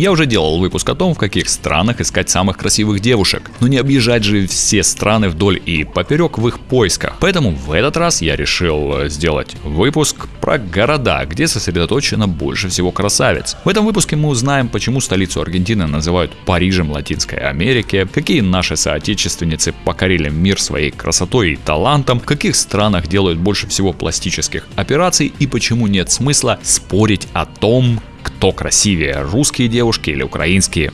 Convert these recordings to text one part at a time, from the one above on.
Я уже делал выпуск о том, в каких странах искать самых красивых девушек, но не объезжать же все страны вдоль и поперек в их поисках. Поэтому в этот раз я решил сделать выпуск про города, где сосредоточено больше всего красавиц. В этом выпуске мы узнаем, почему столицу Аргентины называют Парижем Латинской Америки, какие наши соотечественницы покорили мир своей красотой и талантом, в каких странах делают больше всего пластических операций и почему нет смысла спорить о том, кто красивее, русские девушки или украинские.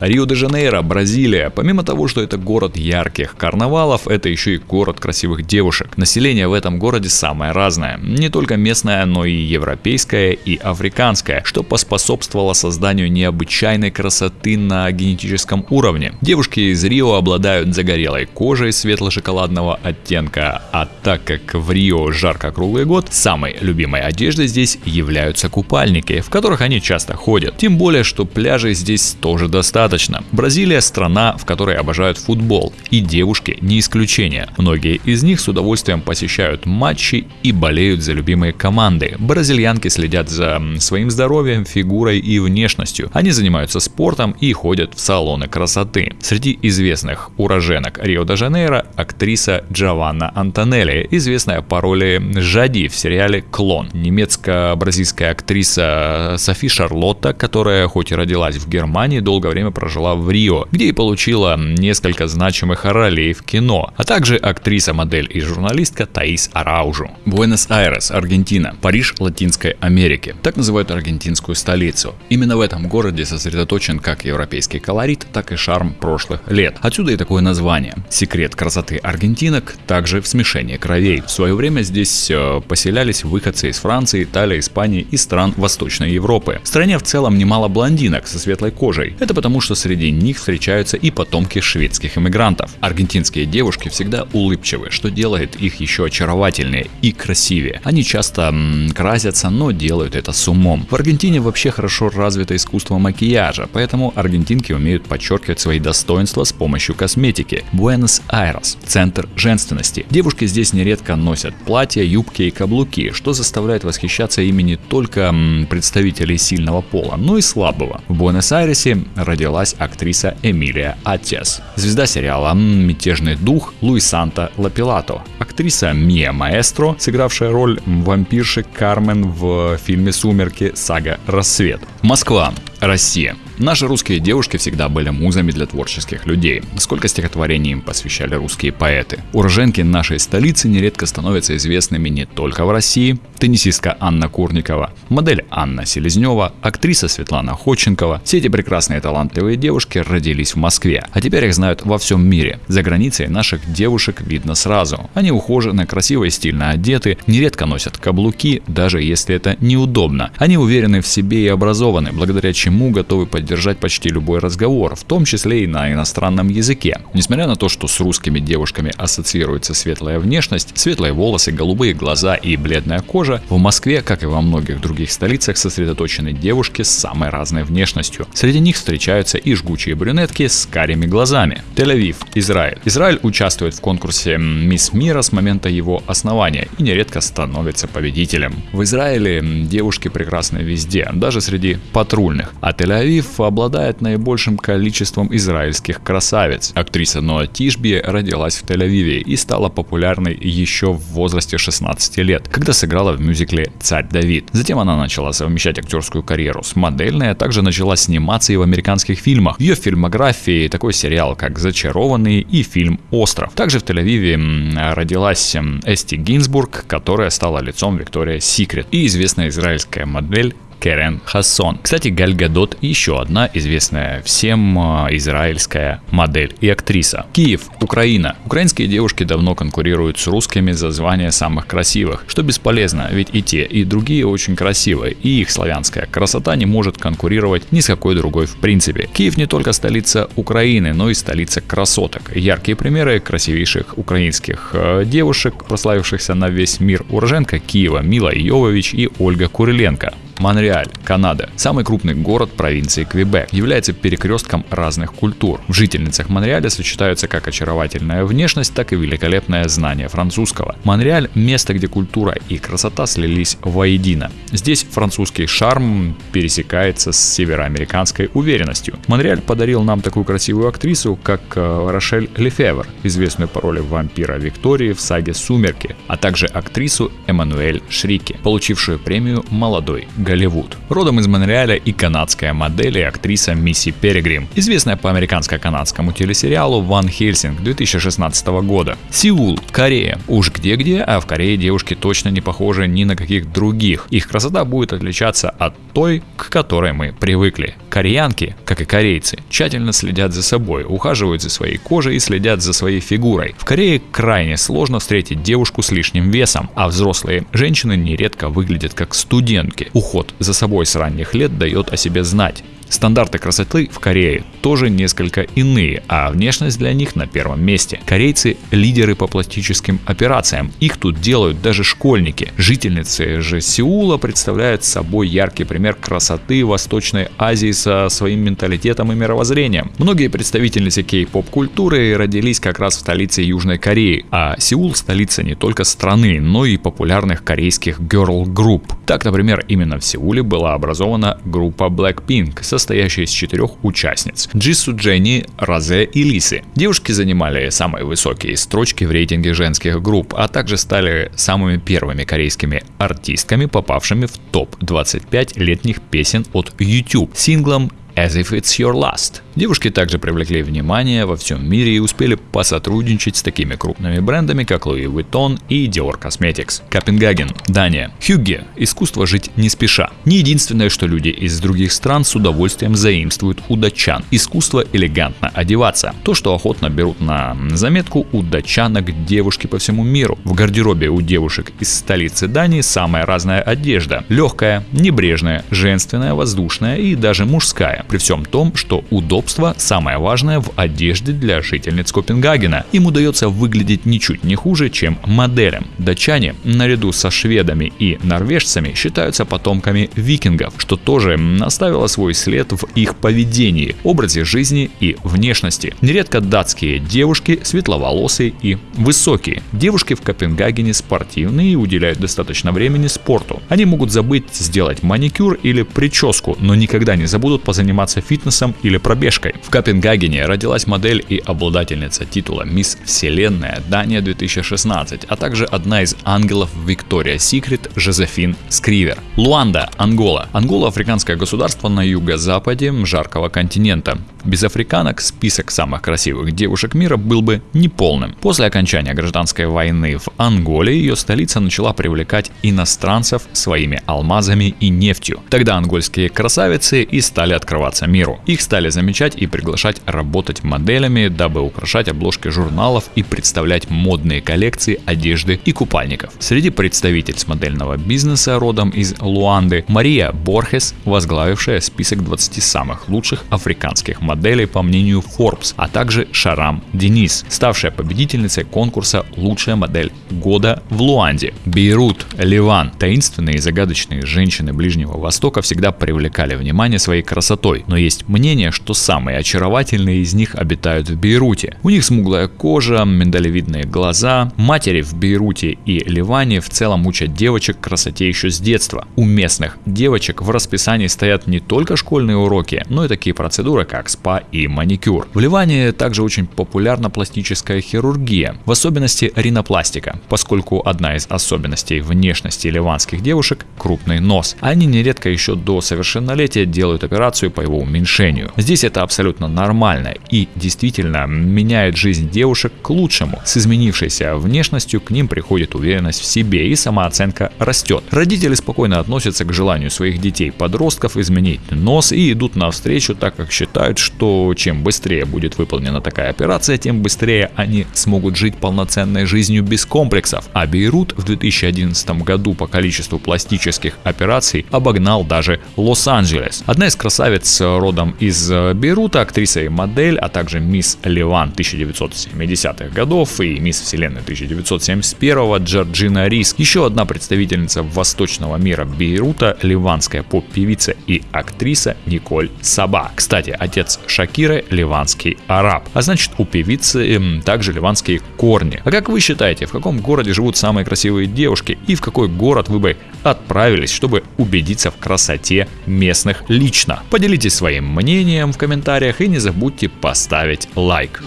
Рио-де-Жанейро, Бразилия. Помимо того, что это город ярких карнавалов, это еще и город красивых девушек. Население в этом городе самое разное. Не только местное, но и европейское и африканское, что поспособствовало созданию необычайной красоты на генетическом уровне. Девушки из Рио обладают загорелой кожей светло-шоколадного оттенка, а так как в Рио жарко круглый год, самой любимой одеждой здесь являются купальники, в которых они часто ходят. Тем более, что пляжей здесь тоже достаточно достаточно. Бразилия – страна, в которой обожают футбол, и девушки не исключение. Многие из них с удовольствием посещают матчи и болеют за любимые команды. Бразильянки следят за своим здоровьем, фигурой и внешностью. Они занимаются спортом и ходят в салоны красоты. Среди известных уроженок Рио-де-Жанейро – актриса Джованна Антонелли, известная по роли Жади в сериале «Клон». Немецко-бразильская актриса Софи Шарлотта, которая хоть и родилась в Германии, долгое время прожила в Рио, где и получила несколько значимых ролей в кино, а также актриса, модель и журналистка Таис Араужу. Буэнос-Айрес, Аргентина, Париж Латинской Америки. Так называют аргентинскую столицу. Именно в этом городе сосредоточен как европейский колорит, так и шарм прошлых лет. Отсюда и такое название. Секрет красоты аргентинок также в смешении кровей. В свое время здесь э, поселялись выходцы из Франции, Италии, Испании и стран Восточной Европы. В стране в целом немало блондинок со светлой кожей. Это потому что что среди них встречаются и потомки шведских иммигрантов. Аргентинские девушки всегда улыбчивы, что делает их еще очаровательнее и красивее. Они часто м, красятся, но делают это с умом. В Аргентине вообще хорошо развито искусство макияжа, поэтому аргентинки умеют подчеркивать свои достоинства с помощью косметики. Буэнос-Айрес – центр женственности. Девушки здесь нередко носят платья, юбки и каблуки, что заставляет восхищаться ими не только м, представителей сильного пола, но и слабого. В Буэнос-Айресе родилась родилась актриса Эмилия Атес. Звезда сериала «Мятежный дух» Луисанта Лапилато. Актриса Мия Маэстро, сыгравшая роль вампирши Кармен в фильме «Сумерки. Сага. Рассвет». Москва. Россия. Наши русские девушки всегда были музами для творческих людей. Сколько стихотворений им посвящали русские поэты. Уроженки нашей столицы нередко становятся известными не только в России. Теннисистка Анна Курникова, модель Анна Селезнева, актриса Светлана Ходченкова. Все эти прекрасные талантливые девушки родились в Москве, а теперь их знают во всем мире. За границей наших девушек видно сразу. Они ухожены, красиво и стильно одеты, нередко носят каблуки, даже если это неудобно. Они уверены в себе и образованы, благодаря чему готовы поддержать поддержать почти любой разговор, в том числе и на иностранном языке. Несмотря на то, что с русскими девушками ассоциируется светлая внешность, светлые волосы, голубые глаза и бледная кожа, в Москве, как и во многих других столицах, сосредоточены девушки с самой разной внешностью. Среди них встречаются и жгучие брюнетки с карими глазами. Тель-Авив, Израиль. Израиль участвует в конкурсе «Мисс Мира» с момента его основания и нередко становится победителем. В Израиле девушки прекрасны везде, даже среди патрульных. А Тель-Авив обладает наибольшим количеством израильских красавиц. Актриса Ноа Тишби родилась в Тель-Авиве и стала популярной еще в возрасте 16 лет, когда сыграла в мюзикле «Царь Давид». Затем она начала совмещать актерскую карьеру с модельной, а также начала сниматься и в американских фильмах. В ее фильмографии такой сериал, как «Зачарованный» и фильм «Остров». Также в Тель-Авиве родилась Эсти Гинзбург, которая стала лицом Виктория Секрет и известная израильская модель Керен Хассон. Кстати, Галь Гадот еще одна известная всем а, израильская модель и актриса. Киев, Украина. Украинские девушки давно конкурируют с русскими за звание самых красивых, что бесполезно, ведь и те, и другие очень красивые, и их славянская красота не может конкурировать ни с какой другой в принципе. Киев не только столица Украины, но и столица красоток. Яркие примеры красивейших украинских э, девушек, прославившихся на весь мир, уроженка Киева Мила Йовович и Ольга Куриленко. Монреаль, Канада, самый крупный город провинции Квебек, является перекрестком разных культур. В жительницах Монреаля сочетаются как очаровательная внешность, так и великолепное знание французского. Монреаль – место, где культура и красота слились воедино. Здесь французский шарм пересекается с североамериканской уверенностью. Монреаль подарил нам такую красивую актрису, как э, Рошель Лефевр, известную по роли вампира Виктории в саге «Сумерки», а также актрису Эммануэль Шрики, получившую премию «Молодой Голливуд». Родом из Монреаля и канадская модель и актриса Мисси Перегрим, известная по американско-канадскому телесериалу «Ван Хельсинг» 2016 года. Сеул, Корея. Уж где-где, а в Корее девушки точно не похожи ни на каких других. Их красота будет отличаться от той, к которой мы привыкли. Кореянки, как и корейцы, тщательно следят за собой, ухаживают за своей кожей и следят за своей фигурой. В Корее крайне сложно встретить девушку с лишним весом, а взрослые женщины нередко выглядят как студентки. Уход за собой с ранних лет дает о себе знать. Стандарты красоты в Корее тоже несколько иные, а внешность для них на первом месте. Корейцы – лидеры по пластическим операциям. Их тут делают даже школьники. Жительницы же Сеула представляют собой яркий пример красоты Восточной Азии со своим менталитетом и мировоззрением. Многие представительницы кей-поп культуры родились как раз в столице Южной Кореи, а Сеул – столица не только страны, но и популярных корейских girl-групп. Так, например, именно в Сеуле была образована группа Blackpink со состоящая из четырех участниц – Джису, Дженни, Розе и Лисы. Девушки занимали самые высокие строчки в рейтинге женских групп, а также стали самыми первыми корейскими артистками, попавшими в топ-25 летних песен от YouTube синглом As If It's Your Last. Девушки также привлекли внимание во всем мире и успели посотрудничать с такими крупными брендами, как Louis Vuitton и Dior Cosmetics. Копенгаген, Дания. Хюгге – искусство жить не спеша. Не единственное, что люди из других стран с удовольствием заимствуют у датчан. Искусство элегантно одеваться. То, что охотно берут на заметку у датчанок девушки по всему миру. В гардеробе у девушек из столицы Дании самая разная одежда. Легкая, небрежная, женственная, воздушная и даже мужская при всем том, что удобство самое важное в одежде для жительниц Копенгагена. Им удается выглядеть ничуть не хуже, чем моделям. Датчане, наряду со шведами и норвежцами, считаются потомками викингов, что тоже оставило свой след в их поведении, образе жизни и внешности. Нередко датские девушки светловолосые и высокие. Девушки в Копенгагене спортивные и уделяют достаточно времени спорту. Они могут забыть сделать маникюр или прическу, но никогда не забудут позаниматься заниматься фитнесом или пробежкой. В Копенгагене родилась модель и обладательница титула «Мисс Вселенная» Дания 2016, а также одна из ангелов Виктория Секрет Жозефин Скривер. Луанда, Ангола. Ангола – африканское государство на юго-западе жаркого континента. Без африканок список самых красивых девушек мира был бы неполным. После окончания гражданской войны в Анголе ее столица начала привлекать иностранцев своими алмазами и нефтью. Тогда ангольские красавицы и стали открываться миру. Их стали замечать и приглашать работать моделями, дабы украшать обложки журналов и представлять модные коллекции одежды и купальников. Среди представительниц модельного бизнеса родом из Луанды Мария Борхес, возглавившая список 20 самых лучших африканских моделей по мнению Forbes, а также Шарам Денис, ставшая победительницей конкурса «Лучшая модель года» в Луанде. Бейрут, Ливан. Таинственные и загадочные женщины Ближнего Востока всегда привлекали внимание своей красотой, но есть мнение, что самые очаровательные из них обитают в Бейруте. У них смуглая кожа, миндалевидные глаза. Матери в Бейруте и Ливане в целом учат девочек красоте еще с детства. У местных девочек в расписании стоят не только школьные уроки, но и такие процедуры, как спа и маникюр. В Ливане также очень популярна пластическая хирургия, в особенности ринопластика, поскольку одна из особенностей внешности ливанских девушек – крупный нос. Они нередко еще до совершеннолетия делают операцию по его уменьшению. Здесь это абсолютно нормально и действительно меняет жизнь девушек к лучшему. С изменившейся внешностью к ним приходит уверенность в себе и самооценка растет. Родители спокойно относятся к желанию своих детей-подростков изменить нос и идут навстречу, так как считают, что чем быстрее будет выполнена такая операция, тем быстрее они смогут жить полноценной жизнью без комплексов. А Бейрут в 2011 году по количеству пластических операций обогнал даже Лос-Анджелес. Одна из красавиц родом из Бейрута, актриса и модель, а также мисс Ливан 1970-х годов и мисс Вселенной 1971 Джорджина Рис. Еще одна представительница восточного мира Бейрута, ливанская поп-певица и актриса Николь Саба. Кстати, отец Шакиры ливанский араб, а значит у певицы эм, также ливанские корни. А как вы считаете, в каком городе живут самые красивые девушки и в какой город вы бы отправились, чтобы убедиться в красоте местных лично? Поделитесь своим мнением в комментариях комментариях и не забудьте поставить лайк.